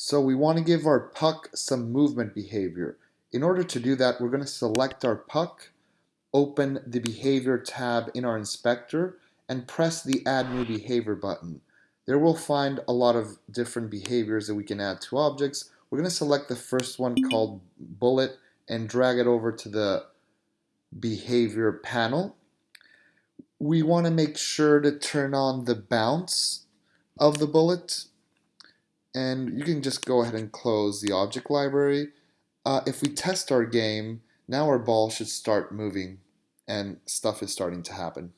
So we want to give our puck some movement behavior. In order to do that, we're going to select our puck, open the behavior tab in our inspector, and press the add new behavior button. There we'll find a lot of different behaviors that we can add to objects. We're going to select the first one called bullet and drag it over to the behavior panel. We want to make sure to turn on the bounce of the bullet and you can just go ahead and close the object library. Uh, if we test our game, now our ball should start moving and stuff is starting to happen.